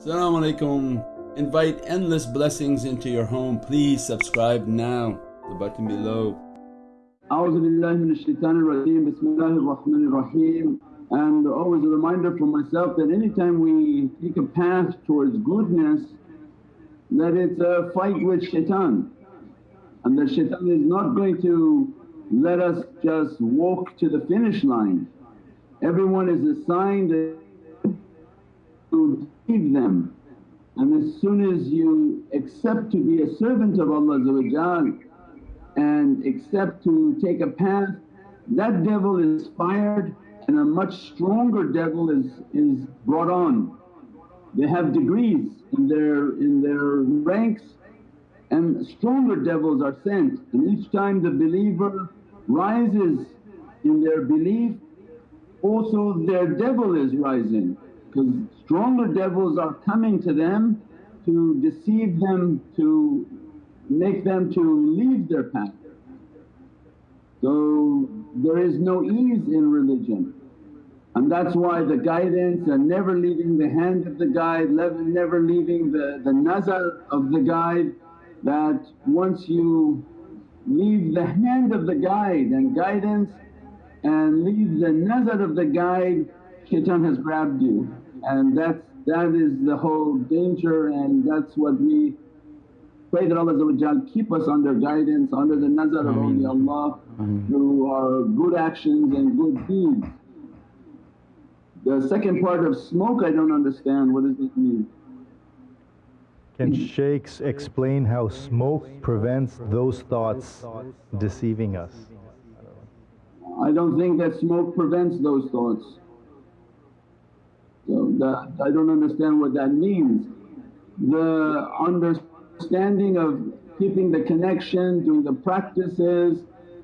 Assalamu alaikum. Invite endless blessings into your home. Please subscribe now, the button below. Shaitanir bismillahir rahmanir. And always a reminder for myself that anytime we take a path towards goodness that it's a fight with shaitan and the shaitan is not going to let us just walk to the finish line. Everyone is assigned to them. And as soon as you accept to be a servant of Allah and accept to take a path, that devil is fired and a much stronger devil is, is brought on. They have degrees in their, in their ranks and stronger devils are sent. And each time the believer rises in their belief also their devil is rising. Because stronger devils are coming to them to deceive them, to make them to leave their path. So there is no ease in religion and that's why the guidance and never leaving the hand of the guide, never leaving the, the nazar of the guide that once you leave the hand of the guide and guidance and leave the nazar of the guide, shaitan has grabbed you and that's that is the whole danger and that's what we pray that Allah keep us under guidance, under the nazar of Allah, through our good actions and good deeds. The second part of smoke I don't understand, what does it mean? Can shaykhs explain how smoke prevents those thoughts deceiving us? I don't think that smoke prevents those thoughts. So that, I don't understand what that means. The understanding of keeping the connection, doing the practices,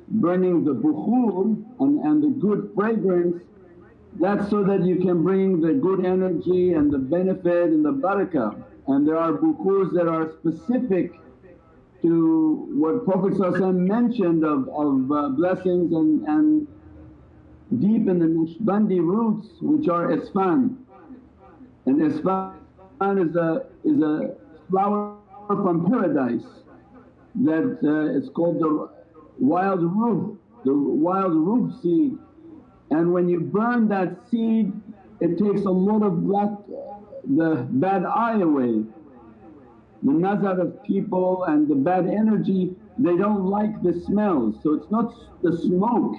burning the bukhur and, and the good fragrance that's so that you can bring the good energy and the benefit and the barakah. And there are bukhurs that are specific to what Prophet mentioned of, of uh, blessings and, and deep in the Naqshbandi roots which are isfan. And isfan is a, is a flower from paradise that uh, it's called the wild rue, the wild rue seed and when you burn that seed it takes a lot of black, the bad eye away. The nazar of people and the bad energy they don't like the smells. so it's not the smoke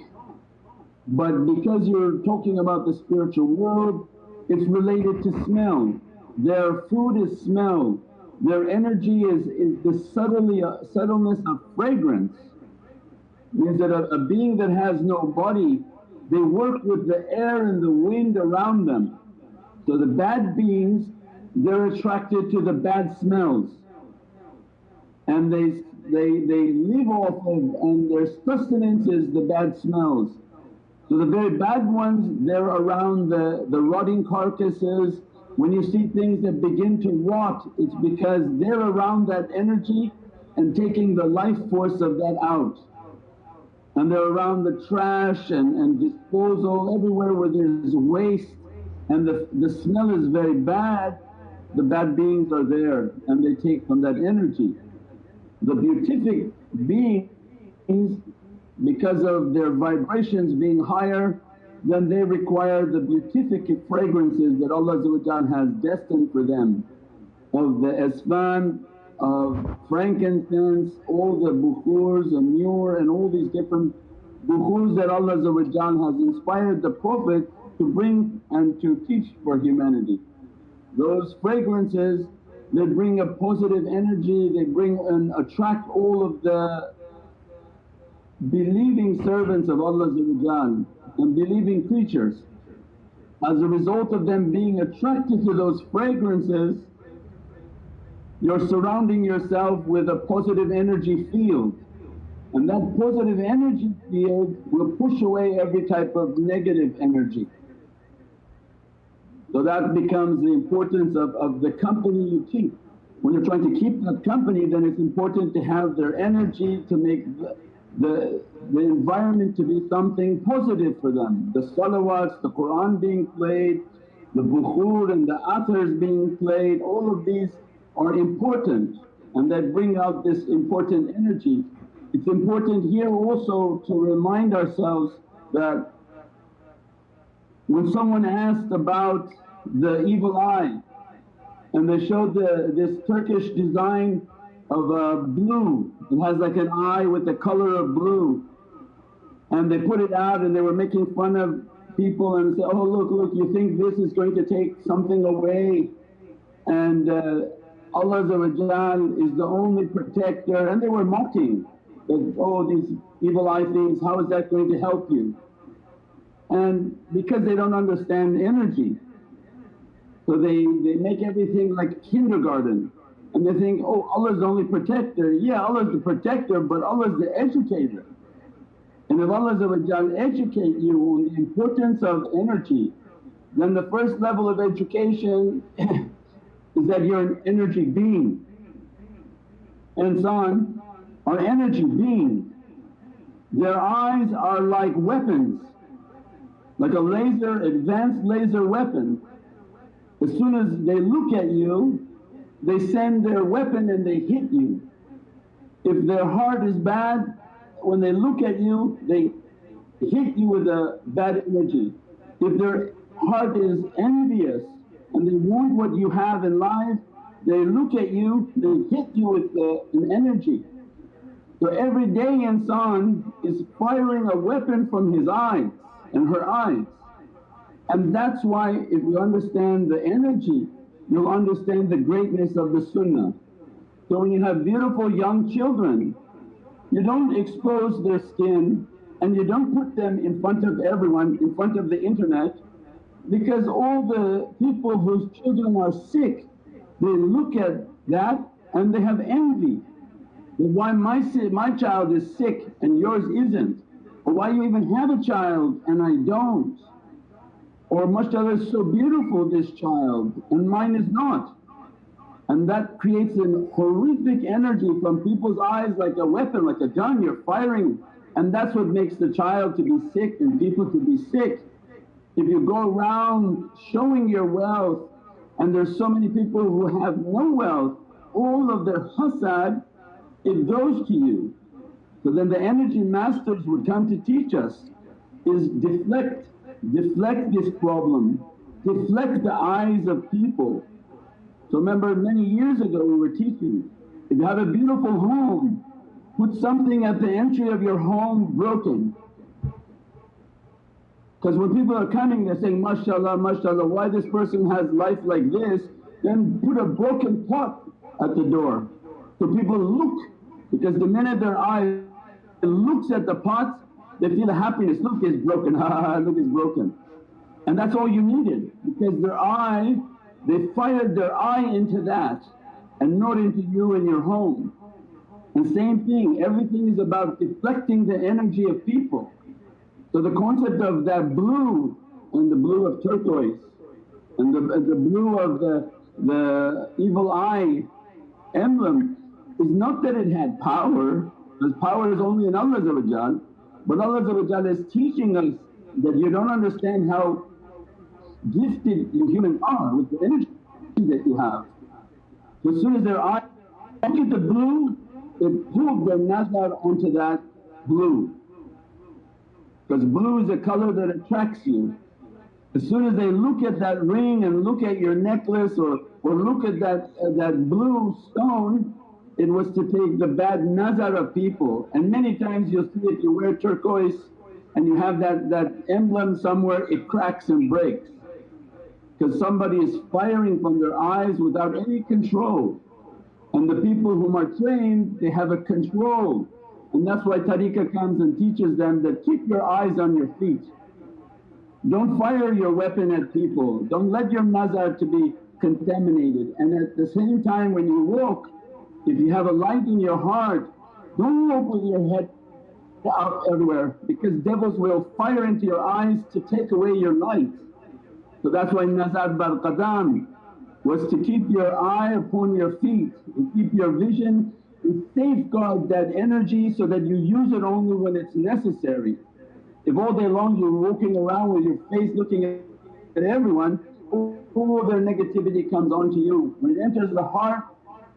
but because you're talking about the spiritual world it's related to smell. Their food is smell, their energy is, is the subtly, uh, subtleness of fragrance means that a, a being that has no body they work with the air and the wind around them. So the bad beings they're attracted to the bad smells and they, they, they live off of and their sustenance is the bad smells. So the very bad ones they're around the, the rotting carcasses. When you see things that begin to rot it's because they're around that energy and taking the life force of that out and they're around the trash and, and disposal everywhere where there's waste and the, the smell is very bad, the bad beings are there and they take from that energy. The beatific beings because of their vibrations being higher then they require the beatific fragrances that Allah has destined for them of the isfan of frankincense, all the bukhurs and myrrh and all these different bukhurs that Allah has inspired the Prophet to bring and to teach for humanity. Those fragrances they bring a positive energy, they bring and attract all of the believing servants of Allah and believing creatures. As a result of them being attracted to those fragrances you're surrounding yourself with a positive energy field and that positive energy field will push away every type of negative energy. So that becomes the importance of, of the company you keep. When you're trying to keep that company then it's important to have their energy to make the, the, environment to be something positive for them. The salawats, the Qur'an being played, the bukhur and the athars being played, all of these are important and that bring out this important energy. It's important here also to remind ourselves that when someone asked about the evil eye and they showed the, this Turkish design of a blue, it has like an eye with the color of blue. And they put it out and they were making fun of people and say, oh look, look you think this is going to take something away. And uh, Allah is the only protector. And they were mocking that, oh these evil eye things, how is that going to help you? And because they don't understand energy so they, they make everything like kindergarten and they think, oh Allah's the only protector. Yeah Allah's the protector but Allah's the educator. And if Allah educate you on the importance of energy then the first level of education is that you're an energy being. And on are energy beings. Their eyes are like weapons, like a laser, advanced laser weapon. As soon as they look at you, they send their weapon and they hit you. If their heart is bad, when they look at you, they hit you with a bad energy. If their heart is envious and they want what you have in life, they look at you, they hit you with uh, an energy. So every day insan is firing a weapon from his eyes and her eyes. And that's why if you understand the energy, you'll understand the greatness of the sunnah. So when you have beautiful young children, you don't expose their skin and you don't put them in front of everyone, in front of the internet because all the people whose children are sick, they look at that and they have envy. Why my, my child is sick and yours isn't? Or why you even have a child and I don't or mashallah is so beautiful this child and mine is not. And that creates a horrific energy from people's eyes like a weapon, like a gun you're firing and that's what makes the child to be sick and people to be sick. If you go around showing your wealth and there's so many people who have no wealth, all of their hasad it goes to you. So then the energy masters would come to teach us is deflect, deflect this problem, deflect the eyes of people. So remember many years ago we were teaching, if you have a beautiful home, put something at the entry of your home broken because when people are coming they're saying, mashallah, mashallah, why this person has life like this then put a broken pot at the door. So people look because the minute their eye looks at the pot they feel happiness, look it's broken, ha look it's broken. And that's all you needed because their eye, they fired their eye into that and not into you and your home. And same thing, everything is about deflecting the energy of people. So the concept of that blue and the blue of turquoise and the, the blue of the, the evil eye emblem is not that it had power because power is only in Allah but Allah is teaching us that you don't understand how gifted you human are with the energy that you have. As soon as their eye look at the blue, it pulled their nazar onto that blue because blue is a color that attracts you. As soon as they look at that ring and look at your necklace or, or look at that, uh, that blue stone, it was to take the bad nazar of people. And many times you'll see if you wear turquoise and you have that, that emblem somewhere, it cracks and breaks because somebody is firing from their eyes without any control. And the people whom are trained, they have a control and that's why tariqah comes and teaches them that keep your eyes on your feet. Don't fire your weapon at people, don't let your nazar to be contaminated. And at the same time when you walk, if you have a light in your heart, don't with your head out everywhere because devils will fire into your eyes to take away your light. So that's why nazar bar qadam was to keep your eye upon your feet and keep your vision and safeguard that energy so that you use it only when it's necessary. If all day long you're walking around with your face looking at everyone, all their negativity comes onto you. When it enters the heart,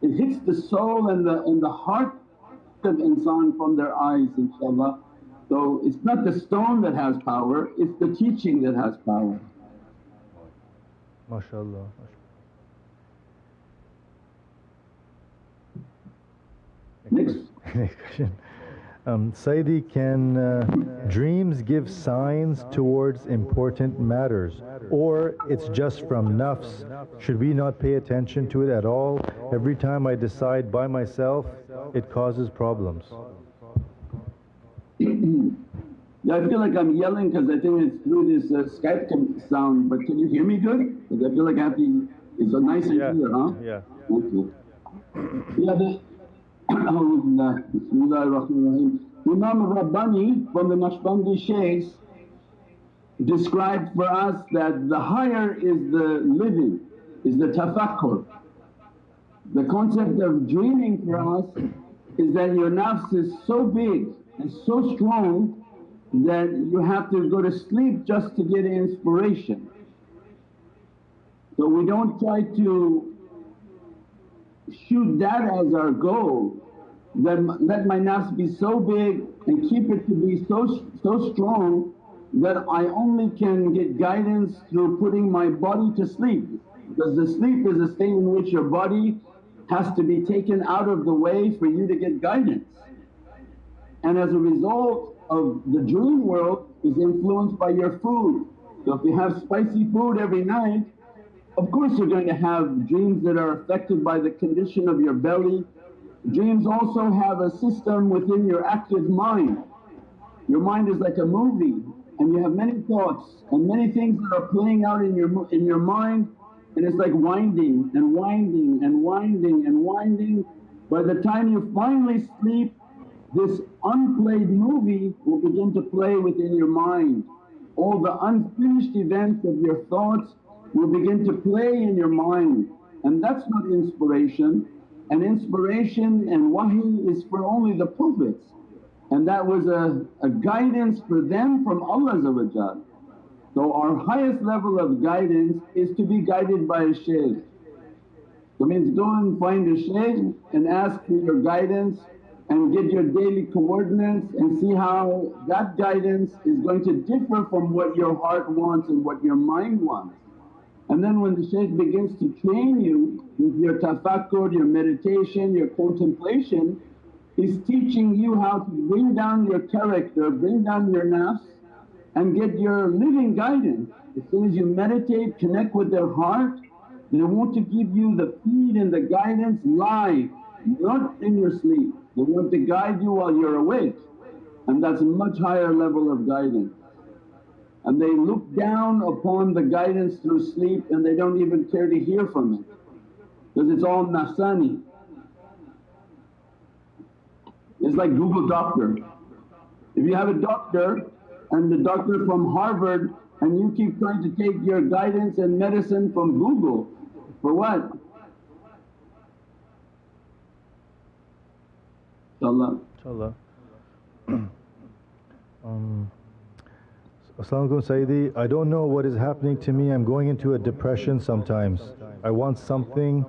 it hits the soul and the, and the heart of insan from their eyes inshaAllah. So it's not the stone that has power, it's the teaching that has power. MashaAllah. Next. Next question. Um, Sayyidi, can uh, dreams give signs towards important matters or it's just from nafs? Should we not pay attention to it at all? Every time I decide by myself, it causes problems. yeah, I feel like I'm yelling because I think it's through this uh, Skype sound, but can you hear me good? Because I feel like I have to, it's a nice yeah. huh? Yeah. Okay. Yeah, the, Imam Rabbani from the Naqshbandi Shaykhs described for us that the higher is the living, is the tafakkur. The concept of dreaming for us is that your nafs is so big and so strong that you have to go to sleep just to get inspiration. So we don't try to shoot that as our goal, that let my nafs be so big and keep it to be so, so strong that I only can get guidance through putting my body to sleep. Because the sleep is a state in which your body has to be taken out of the way for you to get guidance. And as a result of the dream world is influenced by your food. So if you have spicy food every night of course you're going to have dreams that are affected by the condition of your belly. Dreams also have a system within your active mind. Your mind is like a movie and you have many thoughts and many things that are playing out in your, in your mind and it's like winding and winding and winding and winding. By the time you finally sleep this unplayed movie will begin to play within your mind. All the unfinished events of your thoughts will begin to play in your mind and that's not inspiration. And inspiration and wahi is for only the Prophets and that was a, a guidance for them from Allah So our highest level of guidance is to be guided by a shaykh. So means go and find a shaykh and ask for your guidance and get your daily coordinates and see how that guidance is going to differ from what your heart wants and what your mind wants. And then when the shaykh begins to train you with your tafakkur, your meditation, your contemplation, he's teaching you how to bring down your character, bring down your nafs and get your living guidance. As soon as you meditate, connect with their heart, they want to give you the feed and the guidance live, not in your sleep. They want to guide you while you're awake and that's a much higher level of guidance and they look down upon the guidance through sleep and they don't even care to hear from it because it's all nafsani. It's like Google doctor. If you have a doctor and the doctor from Harvard and you keep trying to take your guidance and medicine from Google, for what? InshaAllah. InshaAllah. um, As-salamu Sayyidi. I don't know what is happening to me. I'm going into a depression sometimes. I want something.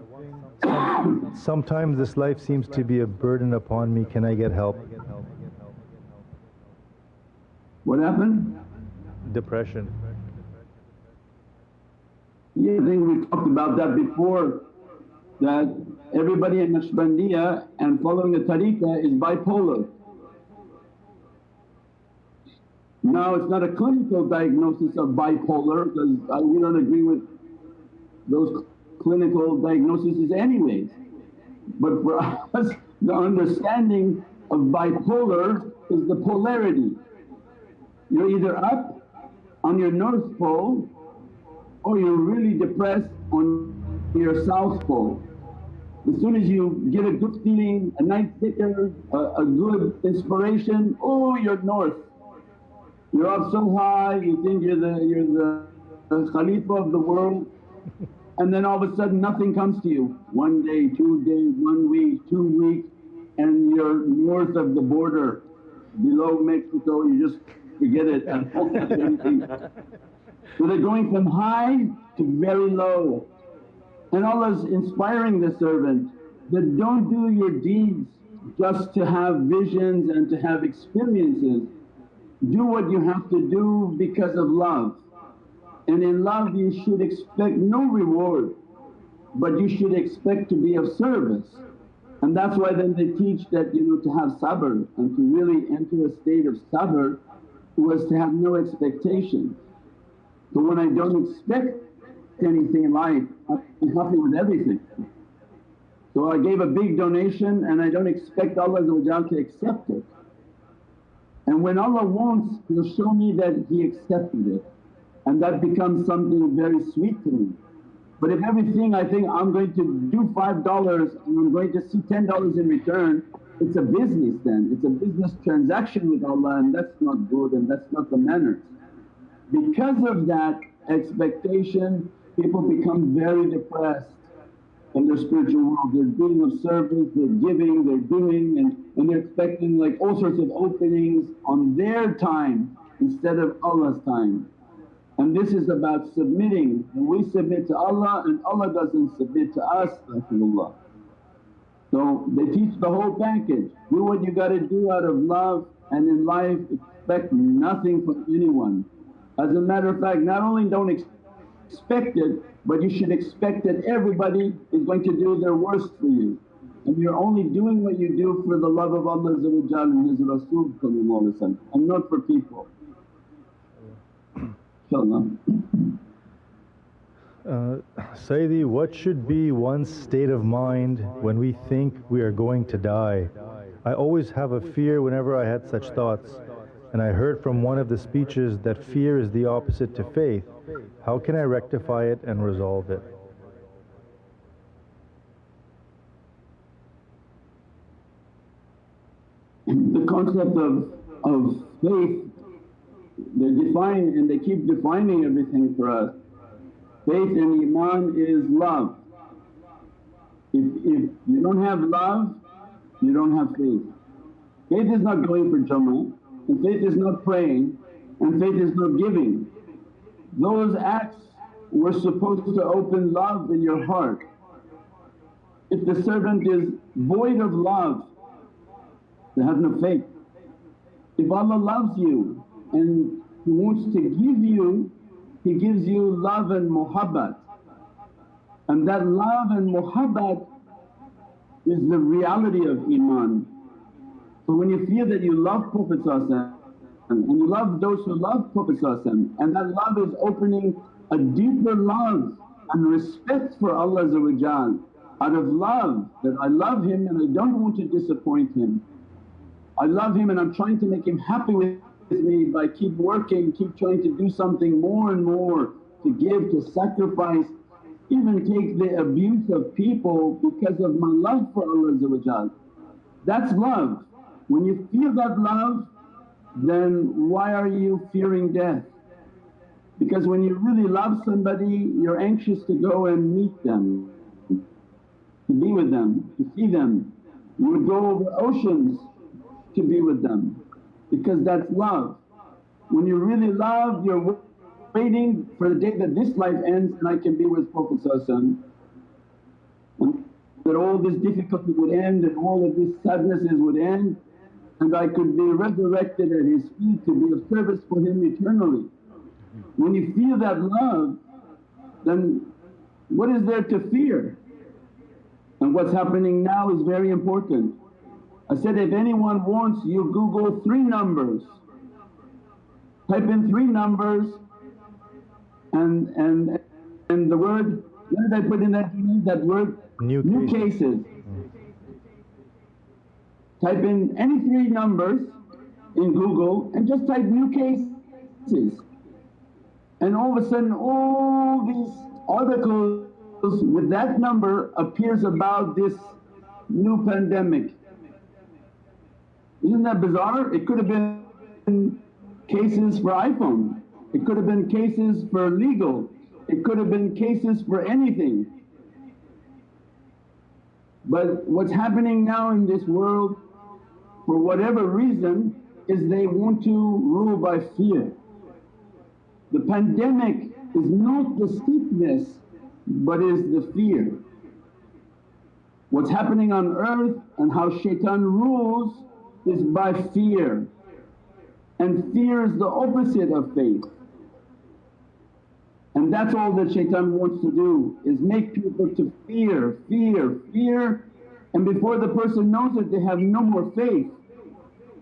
Sometimes this life seems to be a burden upon me. Can I get help? What happened? Depression. Yeah, I think we talked about that before that everybody in Naqshbandiya and following the tariqah is bipolar. Now it's not a clinical diagnosis of bipolar because we don't agree with those clinical diagnoses anyways. But for us the understanding of bipolar is the polarity. You're either up on your north pole or you're really depressed on your south pole. As soon as you get a good feeling, a nice dhikr, a, a good inspiration, oh you're north. You're up so high, you think you're the, you're the, the Khalifa of the world and then all of a sudden nothing comes to you. One day, two days, one week, two weeks and you're north of the border below Mexico, you just forget it. So they're going from high to very low. And Allah's inspiring the servant that don't do your deeds just to have visions and to have experiences. Do what you have to do because of love. And in love you should expect no reward but you should expect to be of service. And that's why then they teach that you know to have sabr and to really enter a state of sabr was to have no expectation. So when I don't expect anything in life I'm happy with everything. So I gave a big donation and I don't expect Allah to accept it. And when Allah wants He'll show me that He accepted it and that becomes something very sweet to me. But if everything I think I'm going to do $5 and I'm going to see $10 in return, it's a business then, it's a business transaction with Allah and that's not good and that's not the manners. Because of that expectation people become very depressed in their spiritual world. They're doing of service, they're giving, they're doing and, and they're expecting like all sorts of openings on their time instead of Allah's time. And this is about submitting and we submit to Allah and Allah doesn't submit to us. So they teach the whole package, do what you gotta do out of love and in life expect nothing from anyone. As a matter of fact not only don't expect it but you should expect that everybody is going to do their worst for you and you're only doing what you do for the love of Allah and His Rasul and not for people. InshaAllah. Uh, Sayyidi, what should be one's state of mind when we think we are going to die? I always have a fear whenever I had such thoughts and I heard from one of the speeches that fear is the opposite to faith. How can I rectify it and resolve it? The concept of, of faith, they define and they keep defining everything for us. Faith and Iman is love. If, if you don't have love, you don't have faith. Faith is not going for Jama'ah, and faith is not praying, and faith is not giving. Those acts were supposed to open love in your heart. If the servant is void of love, they have no faith. If Allah loves you and He wants to give you, He gives you love and muhabbat. And that love and muhabbat is the reality of Iman. So when you feel that you love Prophet and you love those who love Prophet and that love is opening a deeper love and respect for Allah out of love that I love him and I don't want to disappoint him. I love him and I'm trying to make him happy with me by keep working, keep trying to do something more and more to give, to sacrifice, even take the abuse of people because of my love for Allah That's love. When you feel that love then why are you fearing death? Because when you really love somebody you're anxious to go and meet them, to be with them, to see them. You would go over oceans to be with them because that's love. When you really love you're waiting for the day that this life ends and I can be with Prophet that all this difficulty would end and all of these sadnesses would end and I could be resurrected at His feet to be of service for Him eternally. When you feel that love then what is there to fear? And what's happening now is very important. I said, if anyone wants you Google three numbers, type in three numbers and, and, and the word, what did I put in that, that word? New, New cases. cases. Type in any three numbers in Google and just type new cases and all of a sudden all these articles with that number appears about this new pandemic. Isn't that bizarre? It could have been cases for iPhone, it could have been cases for legal, it could have been cases for anything. But what's happening now in this world for whatever reason is they want to rule by fear. The pandemic is not the sickness but is the fear. What's happening on earth and how shaitan rules is by fear and fear is the opposite of faith. And that's all that shaitan wants to do is make people to fear, fear, fear and before the person knows it they have no more faith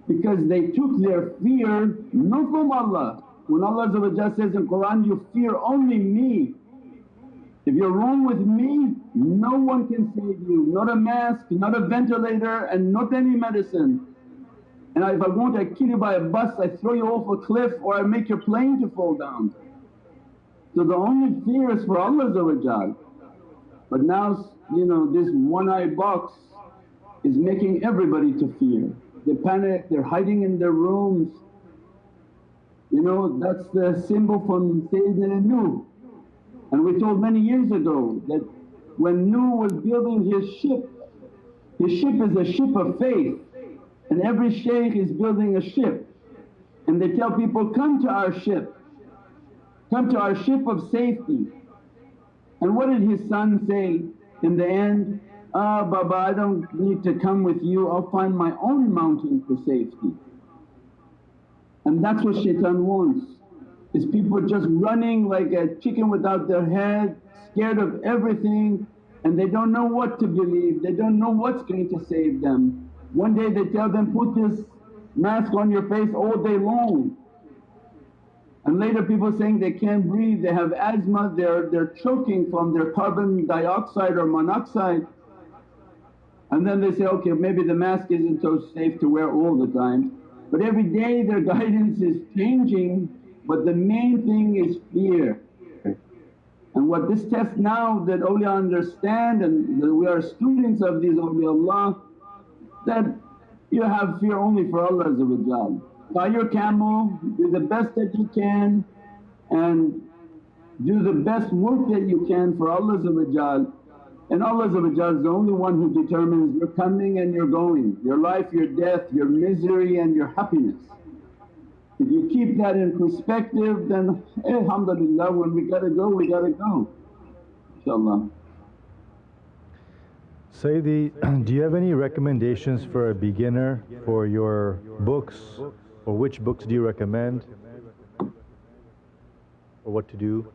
because they took their fear not from Allah. When Allah says in Qur'an, you fear only me. If you're wrong with me, no one can save you, not a mask, not a ventilator and not any medicine. And if I want I kill you by a bus, I throw you off a cliff or I make your plane to fall down. So the only fear is for Allah But now you know this one-eye box is making everybody to fear they panic, they're hiding in their rooms. You know that's the symbol from Sayyidina Nuh. And we told many years ago that when Nuh was building his ship, his ship is a ship of faith and every shaykh is building a ship. And they tell people, come to our ship, come to our ship of safety. And what did his son say in the end? Ah, Baba, I don't need to come with you, I'll find my own mountain for safety. And that's what shaitan wants, is people just running like a chicken without their head, scared of everything and they don't know what to believe, they don't know what's going to save them. One day they tell them, put this mask on your face all day long. And later people saying they can't breathe, they have asthma, they're, they're choking from their carbon dioxide or monoxide. And then they say, okay, maybe the mask isn't so safe to wear all the time. But every day their guidance is changing, but the main thing is fear. And what this test now that awliya understand and that we are students of these awliyaullah, that you have fear only for Allah Buy your camel, do the best that you can and do the best work that you can for Allah and Allah is the only one who determines your coming and your going, your life, your death, your misery and your happiness. If you keep that in perspective then alhamdulillah when we gotta go we gotta go inshaAllah. Sayyidi, do you have any recommendations for a beginner for your books or which books do you recommend or what to do?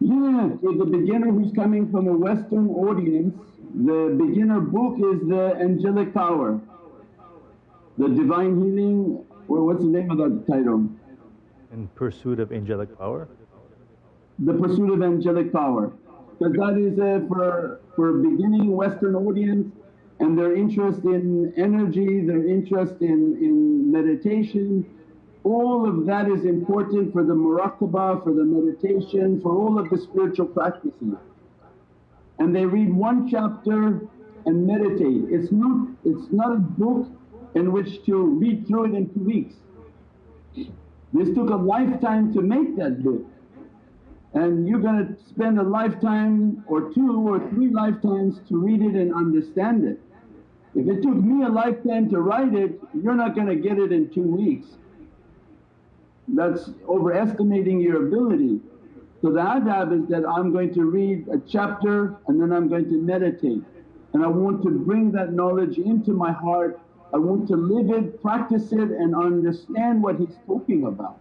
Yeah, for the beginner who's coming from a Western audience, the beginner book is The Angelic Power, The Divine Healing, or what's the name of that title? In Pursuit of Angelic Power? The Pursuit of Angelic Power. Because that is uh, for, for beginning Western audience and their interest in energy, their interest in, in meditation, all of that is important for the muraqabah, for the meditation, for all of the spiritual practices. And they read one chapter and meditate. It's not, it's not a book in which to read through it in two weeks. This took a lifetime to make that book and you're going to spend a lifetime or two or three lifetimes to read it and understand it. If it took me a lifetime to write it, you're not going to get it in two weeks. That's overestimating your ability. So the adab is that I'm going to read a chapter and then I'm going to meditate and I want to bring that knowledge into my heart. I want to live it, practice it and understand what he's talking about.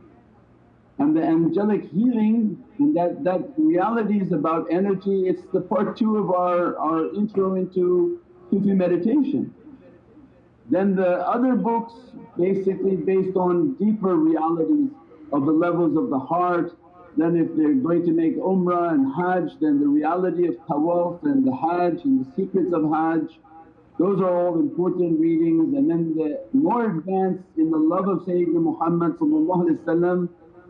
And the angelic healing and that, that reality is about energy, it's the part two of our, our intro into Sufi meditation. Then the other books basically based on deeper realities of the levels of the heart. Then if they're going to make umrah and hajj then the reality of tawaf and the hajj and the secrets of hajj. Those are all important readings and then the more advanced in the love of Sayyidina Muhammad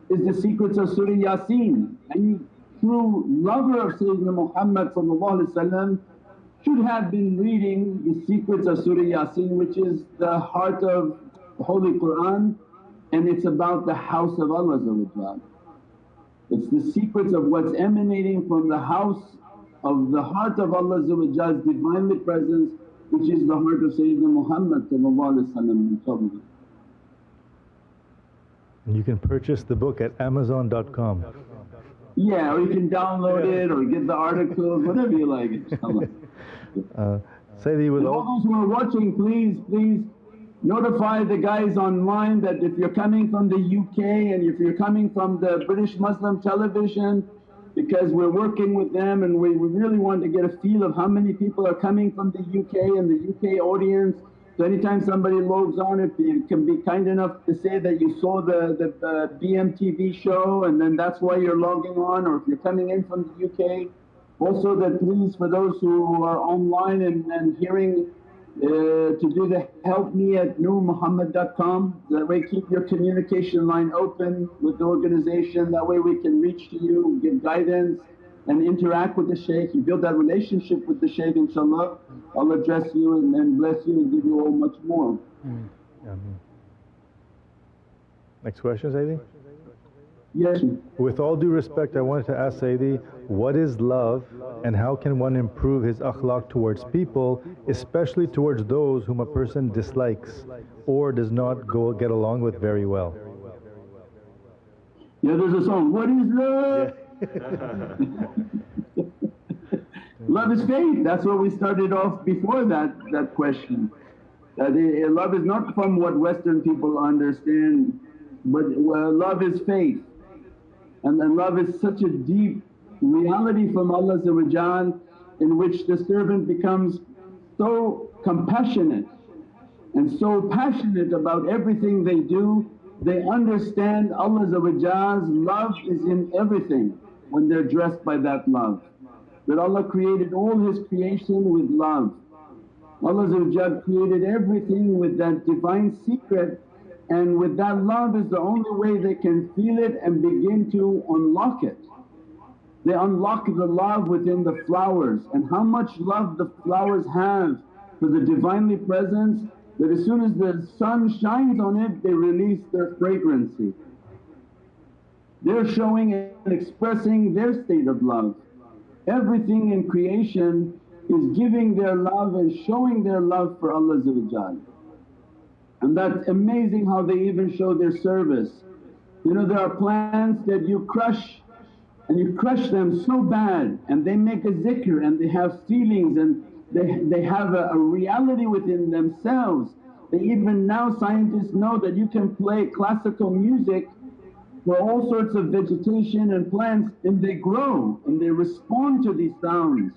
is the secrets of Surah Yasin. And true lover of Sayyidina Muhammad should have been reading the secrets of Surah Yasin which is the heart of Holy Qur'an and it's about the house of Allah It's the secrets of what's emanating from the house of the heart of Allah's Divinely Presence which is the heart of Sayyidina Muhammad. You can purchase the book at Amazon.com. Yeah, or you can download yeah. it or get the articles, whatever you like uh, Sayyidi, with And all all, those who are watching, please, please notify the guys online that if you're coming from the UK and if you're coming from the British Muslim television, because we're working with them and we, we really want to get a feel of how many people are coming from the UK and the UK audience. So anytime somebody logs on, if you can be kind enough to say that you saw the, the uh, BMTV show and then that's why you're logging on, or if you're coming in from the UK. Also that please for those who are online and, and hearing uh, to do the help me at nurmuhammad.com. That way keep your communication line open with the organization, that way we can reach to you, give guidance and interact with the shaykh. You build that relationship with the shaykh inshaAllah, Allah bless you and, and bless you and give you all much more. Ameen. Next question, Sayyidi. Yes. With all due respect, I wanted to ask Sayyidi, what is love and how can one improve his akhlaq towards people, especially towards those whom a person dislikes or does not go get along with very well? Yeah, there's a song, What is love? love is faith. That's what we started off before that, that question. That uh, love is not from what Western people understand, but uh, love is faith. And, and love is such a deep reality from Allah in which the servant becomes so compassionate and so passionate about everything they do, they understand Allah's love is in everything when they're dressed by that love. That Allah created all His creation with love. Allah created everything with that divine secret and with that love is the only way they can feel it and begin to unlock it. They unlock the love within the flowers and how much love the flowers have for the Divinely Presence that as soon as the sun shines on it they release their fragrancy. They're showing and expressing their state of love. Everything in creation is giving their love and showing their love for Allah and that's amazing how they even show their service. You know there are plants that you crush and you crush them so bad and they make a zikr and they have feelings and they, they have a, a reality within themselves. They even now scientists know that you can play classical music for all sorts of vegetation and plants and they grow and they respond to these sounds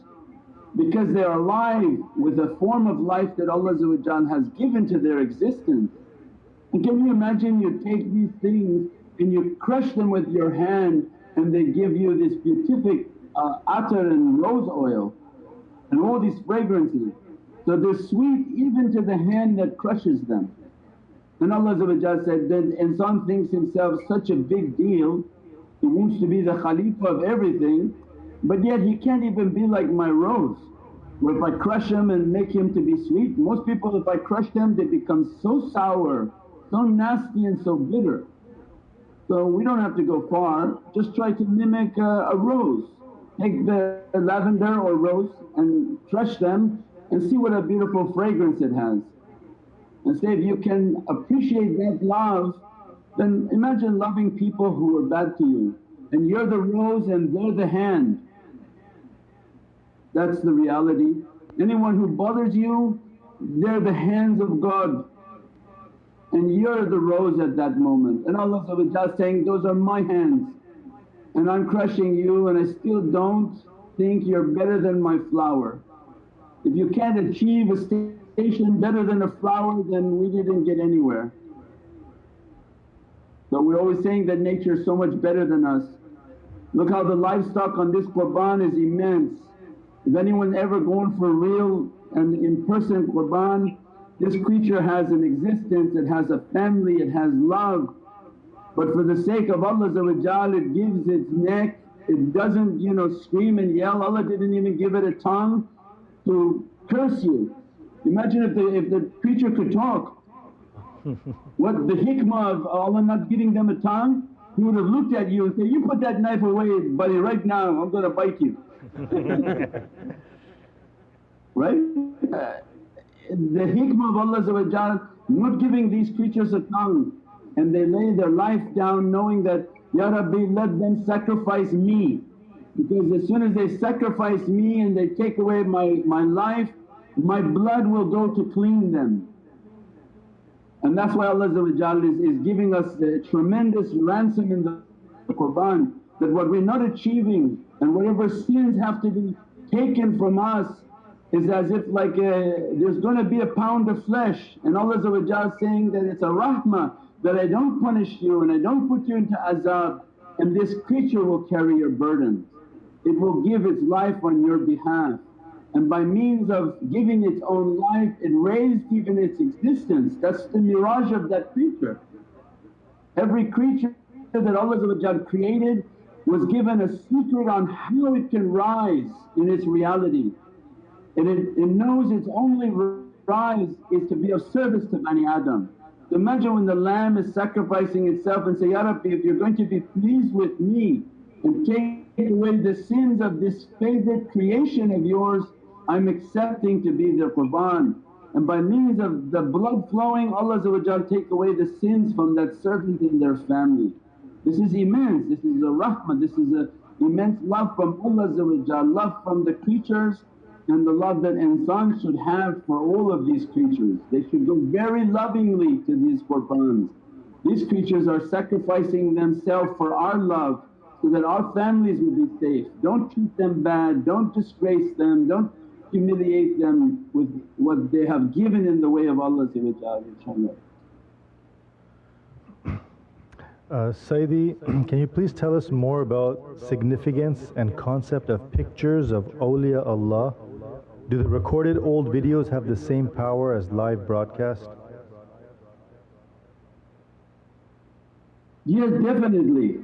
because they are alive with a form of life that Allah has given to their existence. And can you imagine you take these things and you crush them with your hand and they give you this beatific uh, attar and rose oil and all these fragrances. So they're sweet even to the hand that crushes them. And Allah said, then insan thinks himself such a big deal, he wants to be the Khalifa of everything but yet he can't even be like my rose where if I crush him and make him to be sweet, most people if I crush them they become so sour, so nasty and so bitter. So we don't have to go far, just try to mimic a, a rose. Take the lavender or rose and crush them and see what a beautiful fragrance it has. And say if you can appreciate that love then imagine loving people who are bad to you and you're the rose and they're the hand that's the reality. Anyone who bothers you, they're the hands of God and you're the rose at that moment. And Allah saying, those are my hands and I'm crushing you and I still don't think you're better than my flower. If you can't achieve a station better than a flower then we didn't get anywhere. So we're always saying that nature is so much better than us. Look how the livestock on this Qurban is immense if anyone ever gone for real and in person qurban, this creature has an existence, it has a family, it has love. But for the sake of Allah it gives its neck, it doesn't you know scream and yell. Allah didn't even give it a tongue to curse you. Imagine if the, if the creature could talk. what the hikmah of Allah not giving them a tongue? He would have looked at you and said, you put that knife away buddy right now I'm gonna bite you. right? Uh, The hikmah of Allah not giving these creatures a tongue and they lay their life down knowing that, Ya Rabbi let them sacrifice me because as soon as they sacrifice me and they take away my, my life, my blood will go to clean them. And that's why Allah is, is giving us a tremendous ransom in the Qur'an that what we're not achieving and whatever sins have to be taken from us is as if like a, there's going to be a pound of flesh and Allah saying that it's a rahmah that I don't punish you and I don't put you into azab and this creature will carry your burden. It will give its life on your behalf and by means of giving its own life it raised even its existence. That's the mirage of that creature. Every creature that Allah created was given a secret on how it can rise in its reality and it, it knows its only rise is to be of service to Bani Adam. Imagine when the lamb is sacrificing itself and say, Ya Rabbi if you're going to be pleased with me and take away the sins of this favourite creation of yours, I'm accepting to be the qurban. And by means of the blood flowing Allah take away the sins from that servant and their family. This is immense, this is a rahmah, this is a immense love from Allah love from the creatures and the love that insan should have for all of these creatures. They should go very lovingly to these qurbans. These creatures are sacrificing themselves for our love so that our families will be safe. Don't treat them bad, don't disgrace them, don't humiliate them with what they have given in the way of Allah inshaAllah. Uh, Sayyidi, can you please tell us more about significance and concept of pictures of awliya Allah do the recorded old videos have the same power as live broadcast? Yes, definitely.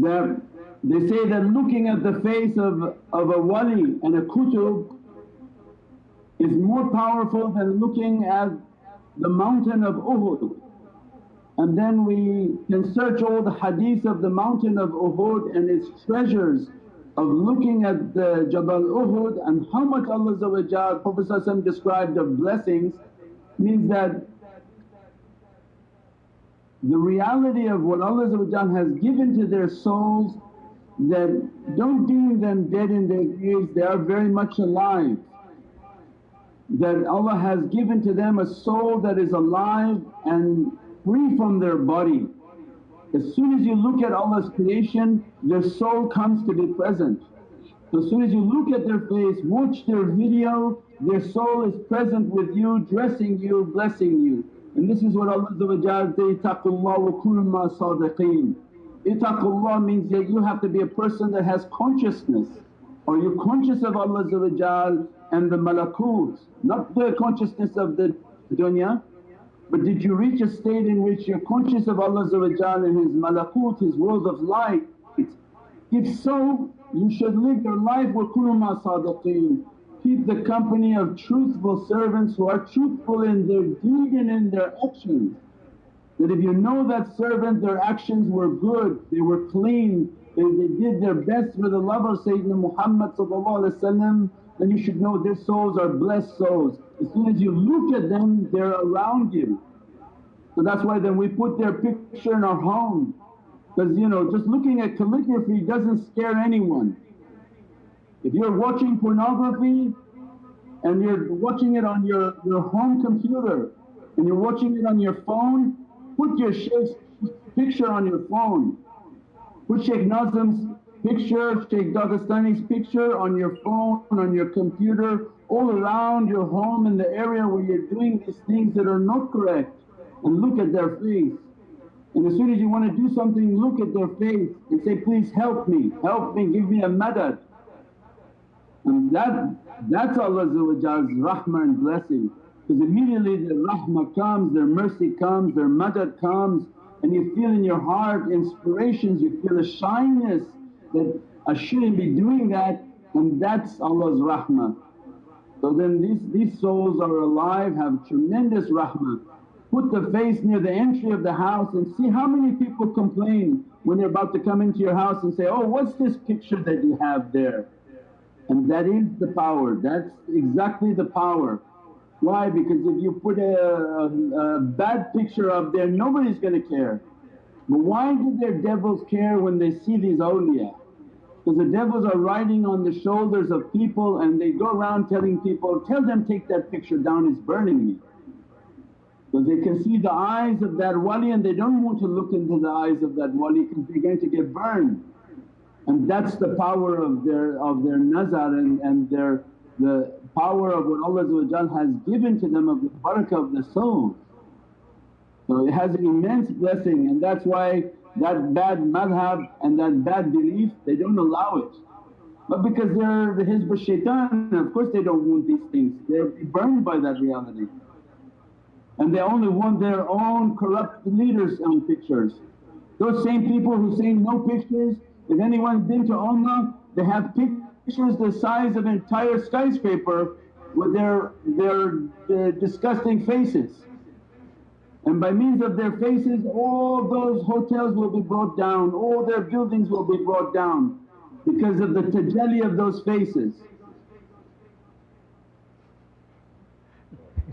The, they say that looking at the face of, of a wali and a kutub is more powerful than looking at the mountain of Uhud. And then we can search all the hadith of the mountain of Uhud and its treasures of looking at the Jabal Uhud and how much Allah Prophet described of blessings means that the reality of what Allah has given to their souls that don't deem them dead in their graves, they are very much alive. That Allah has given to them a soul that is alive and free from their body as soon as you look at Allah's creation, their soul comes to be present. As soon as you look at their face, watch their video, their soul is present with you, dressing you, blessing you. And this is what Allah Itaqullah wa kullu ma sadiqeen. Itaqullah means that you have to be a person that has consciousness. Are you conscious of Allah and the malakut, not the consciousness of the dunya but did you reach a state in which you're conscious of Allah and His malakut, His world of light? If so, you should live your life wa kuluma sadaqeen. Keep the company of truthful servants who are truthful in their deed and in their actions. That if you know that servant their actions were good, they were clean, they, they did their best for the love of Sayyidina Muhammad then you should know their souls are blessed souls. As soon as you look at them they're around you. So that's why then we put their picture in our home because you know just looking at calligraphy doesn't scare anyone. If you're watching pornography and you're watching it on your, your home computer and you're watching it on your phone, put your Shaykh's picture on your phone. Put Shaykh Nazim's picture, Shaykh Dagestani's picture on your phone, on your computer, all around your home in the area where you're doing these things that are not correct and look at their face. And as soon as you want to do something look at their face and say, please help me, help me, give me a madad. And that, that's Allah's rahmah and blessing because immediately their rahmah comes, their mercy comes, their madad comes and you feel in your heart inspirations, you feel a shyness that I shouldn't be doing that and that's Allah's rahmah. So then these, these souls are alive, have tremendous rahmah. Put the face near the entry of the house and see how many people complain when they're about to come into your house and say, oh what's this picture that you have there? And that is the power, that's exactly the power. Why? Because if you put a, a, a bad picture up there nobody's going to care. But why do their devils care when they see these awliya? Because the devils are riding on the shoulders of people and they go around telling people, tell them take that picture down it's burning me. Because they can see the eyes of that wali and they don't want to look into the eyes of that wali because they're going to get burned. And that's the power of their of their nazar and, and their the power of what Allah has given to them of the barakah of the soul. So it has an immense blessing and that's why that bad madhab and that bad belief they don't allow it. But because they're the hizb shaitan of course they don't want these things, they're burned by that reality. And they only want their own corrupt leaders on pictures. Those same people who say no pictures, if anyone's been to Umrah they have pictures the size of an entire skyscraper with their, their, their disgusting faces. And by means of their faces all those hotels will be brought down, all their buildings will be brought down because of the tajalli of those faces.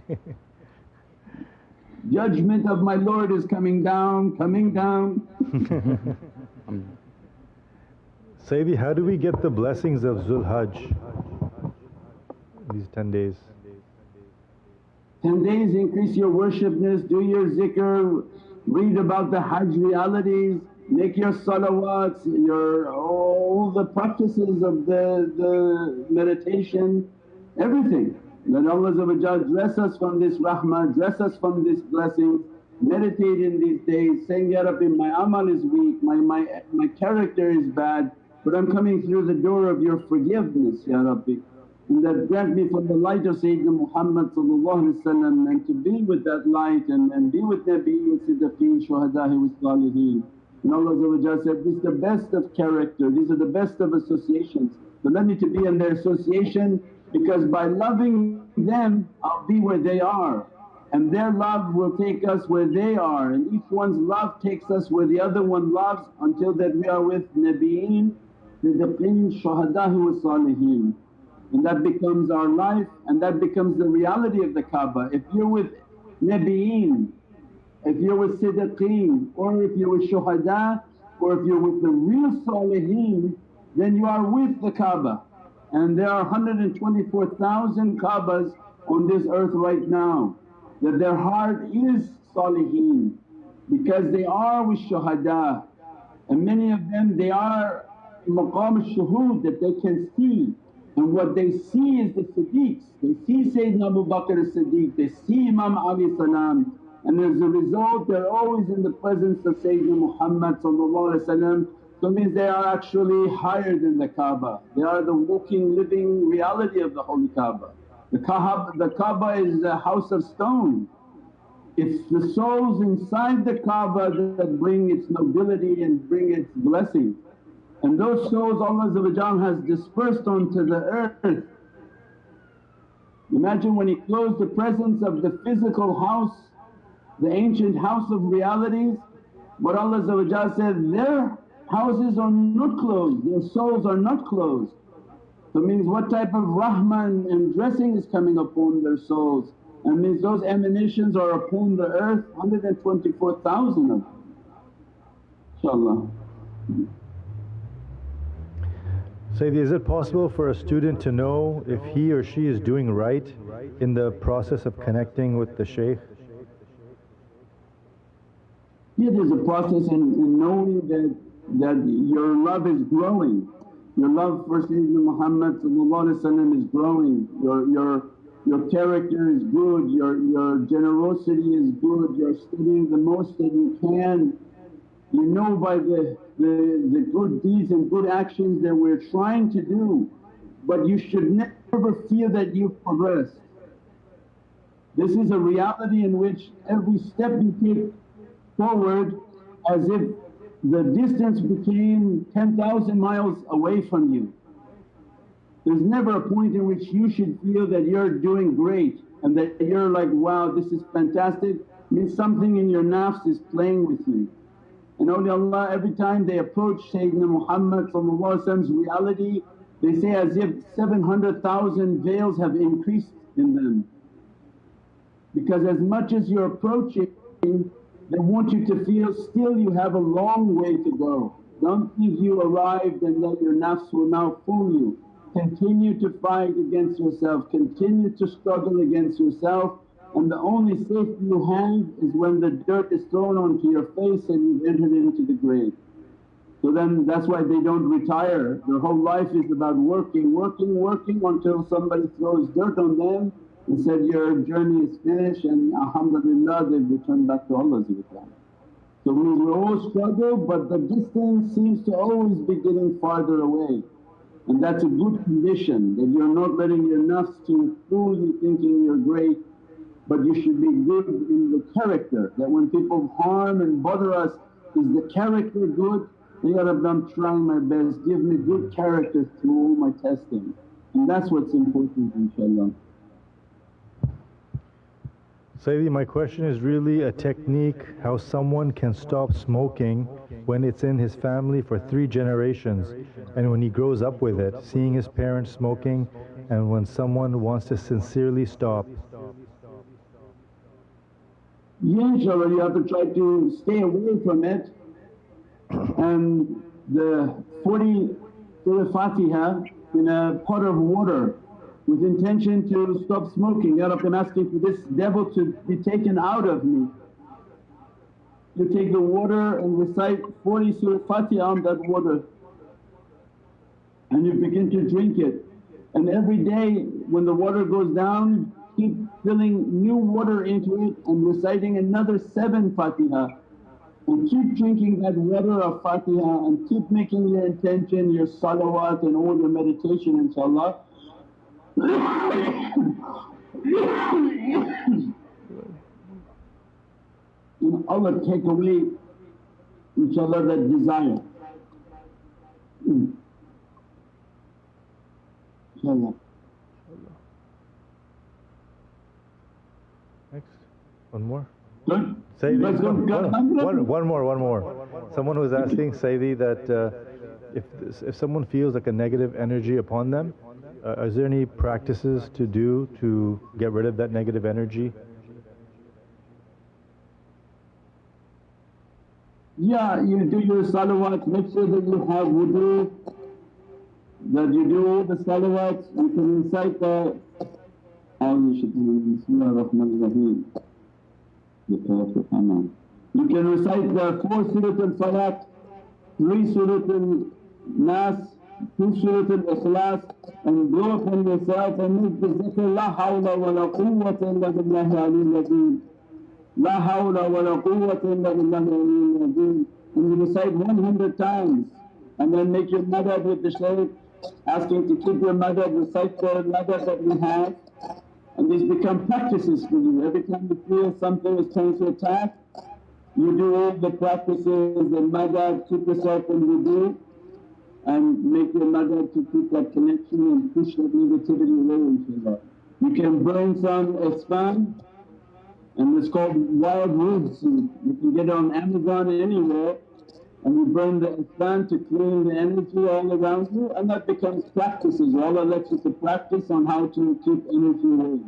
Judgment of my Lord is coming down, coming down. Sayyidi, how do we get the blessings of Zul Hajj, these 10 days? 10 days increase your worshipness, do your zikr, read about the Hajj realities, make your salawats, your all the practices of the, the meditation, everything. Let Allah dress us from this rahmah, dress us from this blessing, meditate in these days saying, Ya Rabbi my amal is weak, my, my, my character is bad but I'm coming through the door of your forgiveness Ya Rabbi and that grant me from the light of Sayyidina Muhammad and to be with that light and, and be with Nabiyyin, Siddiqeen, Shuhada'i wa Saliheen. And Allah said, this is the best of character, these are the best of associations. So let me to be in their association because by loving them I'll be where they are and their love will take us where they are and each one's love takes us where the other one loves until that we are with Nabiyyin, Siddiqeen, Shuhada'i wa Saliheen and that becomes our life and that becomes the reality of the Kaaba. If you're with Nabiyeen, if you're with Siddiqeen or if you're with Shuhada or if you're with the real Saliheen then you are with the Kaaba. And there are 124,000 Kaabas on this earth right now that their heart is Saliheen because they are with Shuhada. And many of them they are maqam al-shuhud that they can see and what they see is the Siddiqs, they see Sayyidina Abu Bakr as-Siddiq, they see Imam Ali salam. And as a result they're always in the presence of Sayyidina Muhammad so means they are actually higher than the Kaaba, they are the walking living reality of the Holy Kaaba. The Kaaba, the Kaaba is a house of stone, it's the souls inside the Kaaba that bring its nobility and bring its blessing. And those souls Allah has dispersed onto the earth. Imagine when He closed the presence of the physical house, the ancient house of realities, but Allah said, their houses are not closed, their souls are not closed. So means what type of rahman and dressing is coming upon their souls and means those emanations are upon the earth 124,000 of them inshaAllah. Sayyidi, is it possible for a student to know if he or she is doing right in the process of connecting with the shaykh? Yeah, there's a process in, in knowing that, that your love is growing. Your love for Sayyidina Muhammad is growing, your, your, your character is good, your, your generosity is good, you're studying the most that you can you know by the, the, the good deeds and good actions that we're trying to do but you should never feel that you've progressed. This is a reality in which every step you take forward as if the distance became 10,000 miles away from you. There's never a point in which you should feel that you're doing great and that you're like, wow this is fantastic means something in your nafs is playing with you. And awliyaullah every time they approach Sayyidina Muhammad's reality they say as if 700,000 veils have increased in them. because as much as you're approaching they want you to feel still you have a long way to go. Don't think you arrived and that your nafs will now fool you. Continue to fight against yourself, continue to struggle against yourself and the only safety you have is when the dirt is thrown onto your face and you've entered into the grave. So then that's why they don't retire, their whole life is about working, working, working until somebody throws dirt on them and said, your journey is finished and alhamdulillah they've returned back to Allah So we all struggle but the distance seems to always be getting farther away. And that's a good condition that you're not letting your nafs to fool you thinking you're great but you should be good in the character that when people harm and bother us, is the character good? Ya Rabbi I'm trying my best, give me good character through all my testing and that's what's important inshaAllah. Sayyidi, my question is really a technique how someone can stop smoking when it's in his family for three generations and when he grows up with it, seeing his parents smoking and when someone wants to sincerely stop. InshaAllah you have to try to stay away from it and the 40 Surah Fatiha in a pot of water with intention to stop smoking. Ya Rabbi I'm asking for this devil to be taken out of me. You take the water and recite 40 Surah Fatiha on that water and you begin to drink it and every day when the water goes down keep filling new water into it and reciting another seven Fatiha and keep drinking that water of Fatiha and keep making your intention, your salawat and all your meditation inshaAllah. and Allah take away inshaAllah that desire. InshaAllah. Next, one more. Good. Good, one, good, one- good. one- one more, one more. Someone was asking Sayyidi that uh, if, if someone feels like a negative energy upon them, uh, is there any practices to do to get rid of that negative energy? Yeah, you do your salawat, make sure that you have wudu, that you do all the salawats, you can recite the Bismillah ar-Rahman ar-Rahim. You can recite the four Surat al-Salat, three Surat al-Nas, two Surat al-Ikhlas and upon yourself and make the zikr La hawla wa la quwwata illa billahi aliyyil azim. La hawla wa la quwwata illa billahi aliyyil azim. And you recite 100 times and then make your madad with the shaykh, asking to keep your madad, recite the madad that we have and these become practices for you. Every time you feel something is trying to attack, you do all the practices and madad, keep yourself in wudu and make your madad to keep that connection and push that negativity away inshaAllah. You can burn some isfan and it's called wild seed. You can get it on Amazon anywhere and you burn the isfan to clean the energy all around you and that becomes practices. Allah lets you to practice on how to keep energy away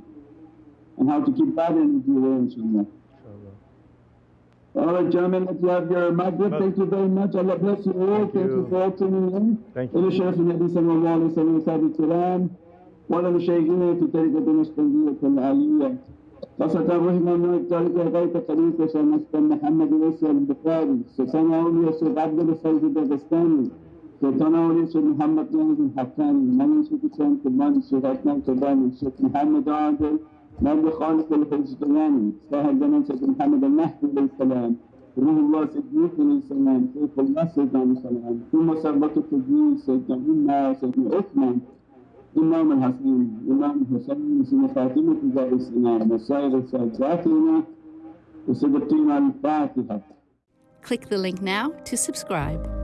and how to keep bad energy away inshaAllah. Alright gentlemen, let's have your maghrib. Thank you very much. Allah bless you all. Thank Thank you you. for all tuning in. Thank you. إلى شرف النبي صلى الله عليه وسلم وصحبه الكرام وعلى مشايخنا في طريقة النشبندية العالية فسترهم من الطريق غير طريق شمس محمد يوسف البخاري ستناول يوسف عبد الفرد الدغستاني ستناول يوسف محمد جاهز الحكاني من يوسف حسين كمان الشيخ عثمان كباني الشيخ محمد عادل من خالد الحزقياني صاحب زمن الشيخ محمد المهدي عليه السلام روح الله سيدنا عليه السلام شيخ الله سيدنا عليه السلام ثم سربته التدين سيدنا عمر سيدنا عثمان. إمام الحسين إمام الحسين سيدنا فاطمة زهراء السلام وسائر السادات لنا وصدقين الفاتحة Click the link now to subscribe.